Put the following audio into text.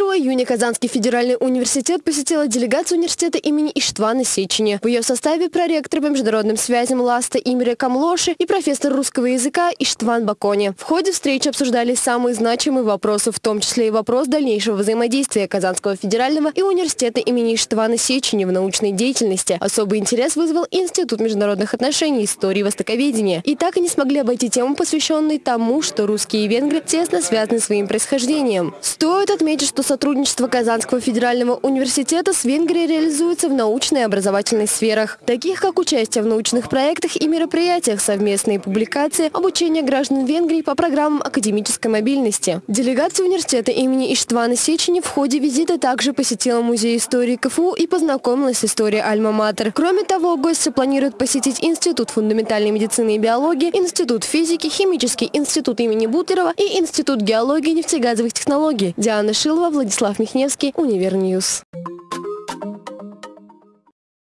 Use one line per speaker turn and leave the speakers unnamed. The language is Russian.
июня Казанский федеральный университет посетила делегация университета имени Иштвана Сечени. В ее составе проректор по международным связям Ласта Имре Камлоши и профессор русского языка Иштван Бакони. В ходе встречи обсуждались самые значимые вопросы, в том числе и вопрос дальнейшего взаимодействия Казанского федерального и университета имени Иштвана Сечени в научной деятельности. Особый интерес вызвал Институт международных отношений, истории и востоковедения. И так и не смогли обойти тему, посвященную тому, что русские и венгры тесно связаны своим происхождением. Стоит отметить, что сотрудничество Казанского федерального университета с Венгрией реализуется в научной и образовательной сферах, таких как участие в научных проектах и мероприятиях, совместные публикации, обучение граждан Венгрии по программам академической мобильности. Делегация университета имени Иштвана Сечени в ходе визита также посетила музей истории КФУ и познакомилась с историей Альма-Матер. Кроме того, гости планируют посетить Институт фундаментальной медицины и биологии, Институт физики, Химический институт имени Бутлерова и Институт геологии и нефтегазовых технологий. Диана Шилова, Владислав Михневский, Univer News.